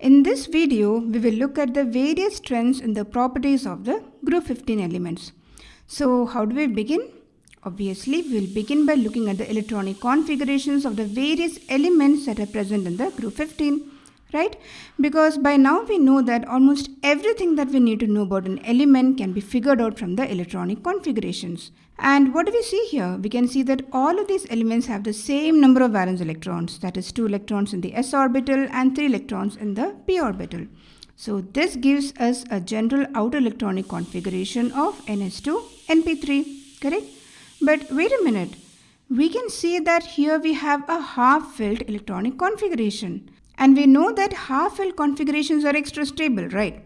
In this video, we will look at the various trends in the properties of the group 15 elements. So how do we begin? Obviously, we will begin by looking at the electronic configurations of the various elements that are present in the group 15 right? Because by now we know that almost everything that we need to know about an element can be figured out from the electronic configurations. And what do we see here? We can see that all of these elements have the same number of valence electrons, that is 2 electrons in the s orbital and 3 electrons in the p orbital. So this gives us a general outer electronic configuration of ns2 np3, correct? But wait a minute, we can see that here we have a half-filled electronic configuration. And we know that half-filled configurations are extra stable, right?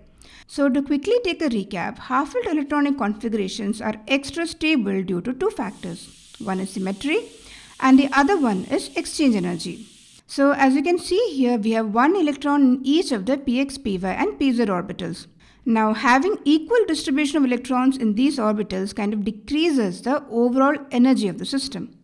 So to quickly take a recap, half-filled electronic configurations are extra stable due to two factors. One is symmetry and the other one is exchange energy. So as you can see here, we have one electron in each of the px, py and pz orbitals. Now having equal distribution of electrons in these orbitals kind of decreases the overall energy of the system.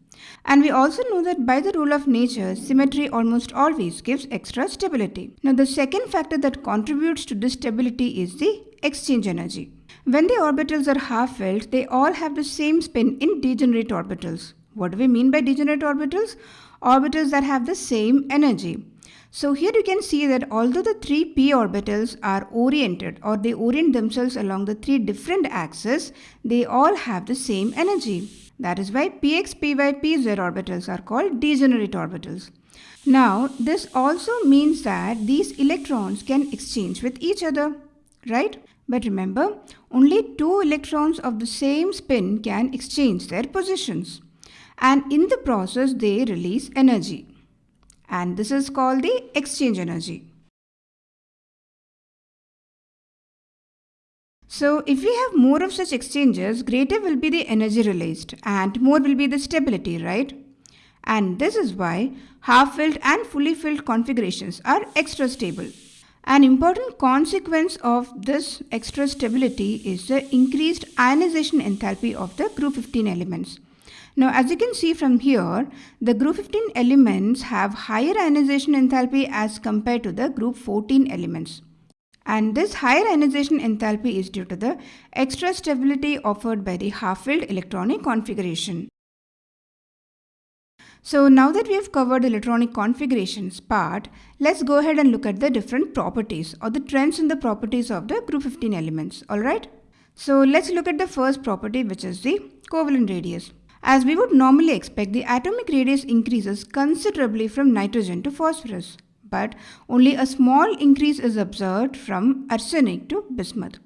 And we also know that by the rule of nature, symmetry almost always gives extra stability. Now the second factor that contributes to this stability is the exchange energy. When the orbitals are half-filled, they all have the same spin in degenerate orbitals. What do we mean by degenerate orbitals? Orbitals that have the same energy. So here you can see that although the three p orbitals are oriented or they orient themselves along the three different axes, they all have the same energy. That is why px, py, pz orbitals are called degenerate orbitals. Now, this also means that these electrons can exchange with each other, right? But remember, only two electrons of the same spin can exchange their positions. And in the process, they release energy. And this is called the exchange energy. So if we have more of such exchanges, greater will be the energy released and more will be the stability, right? And this is why half-filled and fully filled configurations are extra stable. An important consequence of this extra stability is the increased ionization enthalpy of the group 15 elements. Now as you can see from here, the group 15 elements have higher ionization enthalpy as compared to the group 14 elements. And this higher ionization enthalpy is due to the extra stability offered by the half-filled electronic configuration. So now that we have covered electronic configurations part, let's go ahead and look at the different properties or the trends in the properties of the group 15 elements, alright? So let's look at the first property which is the covalent radius. As we would normally expect, the atomic radius increases considerably from nitrogen to phosphorus but only a small increase is observed from arsenic to bismuth.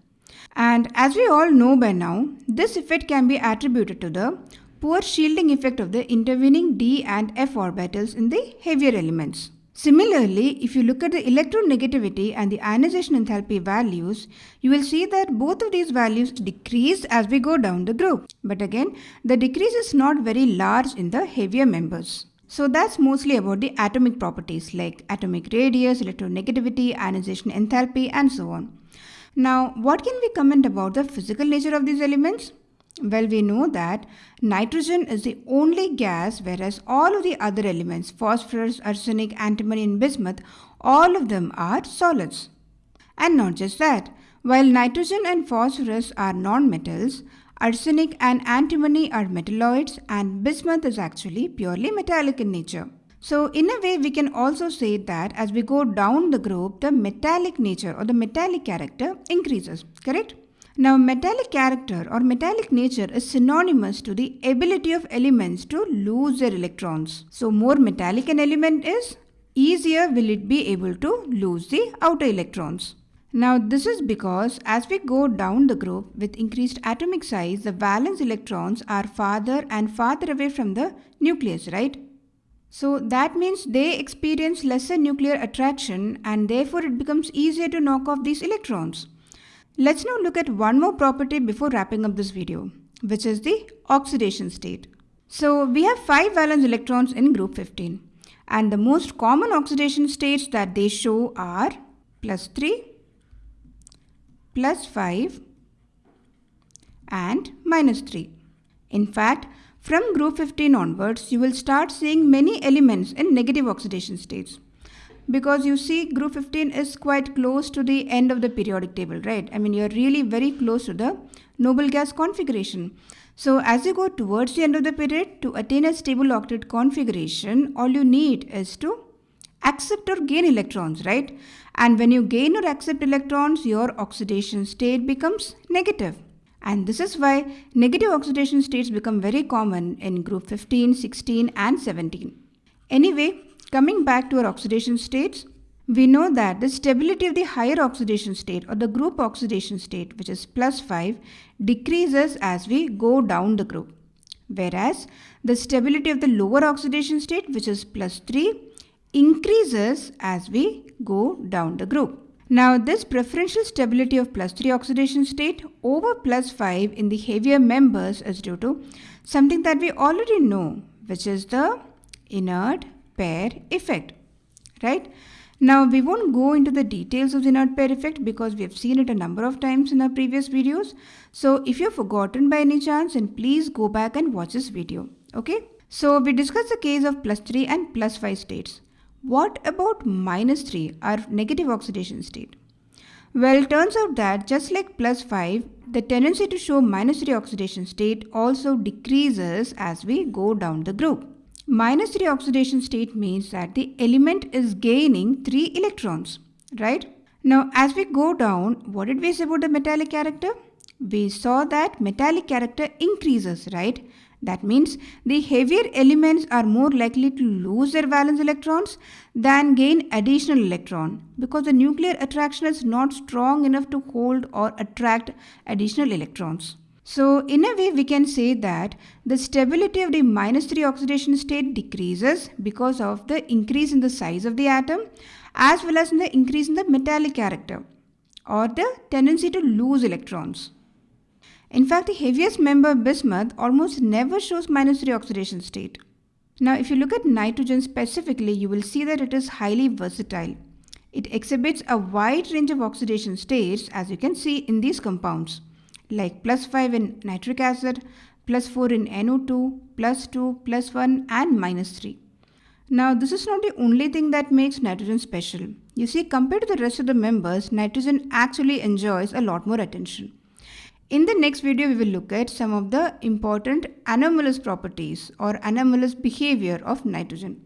And as we all know by now, this effect can be attributed to the poor shielding effect of the intervening d and f orbitals in the heavier elements. Similarly, if you look at the electronegativity and the ionization enthalpy values, you will see that both of these values decrease as we go down the group. But again, the decrease is not very large in the heavier members. So that's mostly about the atomic properties like atomic radius, electronegativity, ionization enthalpy and so on. Now what can we comment about the physical nature of these elements? Well, we know that nitrogen is the only gas whereas all of the other elements, phosphorus, arsenic, antimony and bismuth, all of them are solids. And not just that, while nitrogen and phosphorus are non-metals, Arsenic and antimony are metalloids and bismuth is actually purely metallic in nature. So in a way we can also say that as we go down the group the metallic nature or the metallic character increases, correct? Now metallic character or metallic nature is synonymous to the ability of elements to lose their electrons. So more metallic an element is, easier will it be able to lose the outer electrons. Now this is because as we go down the group with increased atomic size, the valence electrons are farther and farther away from the nucleus, right? So that means they experience lesser nuclear attraction and therefore it becomes easier to knock off these electrons. Let's now look at one more property before wrapping up this video, which is the oxidation state. So we have 5 valence electrons in group 15 and the most common oxidation states that they show are plus 3, plus 5 and minus 3. In fact, from group 15 onwards, you will start seeing many elements in negative oxidation states. because you see group 15 is quite close to the end of the periodic table, right? I mean, you're really very close to the noble gas configuration. So as you go towards the end of the period, to attain a stable octet configuration, all you need is to accept or gain electrons, right? And when you gain or accept electrons, your oxidation state becomes negative. And this is why negative oxidation states become very common in group 15, 16 and 17. Anyway, coming back to our oxidation states, we know that the stability of the higher oxidation state or the group oxidation state which is plus 5 decreases as we go down the group. Whereas the stability of the lower oxidation state which is plus 3 increases as we go down the group. Now this preferential stability of plus 3 oxidation state over plus 5 in the heavier members is due to something that we already know which is the inert pair effect, right? Now we won't go into the details of the inert pair effect because we have seen it a number of times in our previous videos. So if you've forgotten by any chance then please go back and watch this video. Okay. So we discussed the case of plus 3 and plus 5 states. What about minus 3 our negative oxidation state? Well turns out that just like plus 5 the tendency to show minus 3 oxidation state also decreases as we go down the group. Minus 3 oxidation state means that the element is gaining 3 electrons, right? Now, as we go down, what did we say about the metallic character? We saw that metallic character increases, right? That means the heavier elements are more likely to lose their valence electrons than gain additional electron because the nuclear attraction is not strong enough to hold or attract additional electrons. So in a way we can say that the stability of the minus 3 oxidation state decreases because of the increase in the size of the atom as well as in the increase in the metallic character or the tendency to lose electrons. In fact, the heaviest member bismuth almost never shows minus 3 oxidation state. Now if you look at nitrogen specifically, you will see that it is highly versatile. It exhibits a wide range of oxidation states as you can see in these compounds like plus 5 in nitric acid, plus 4 in NO2, plus 2, plus 1 and minus 3. Now this is not the only thing that makes nitrogen special. You see compared to the rest of the members, nitrogen actually enjoys a lot more attention. In the next video, we will look at some of the important anomalous properties or anomalous behavior of nitrogen.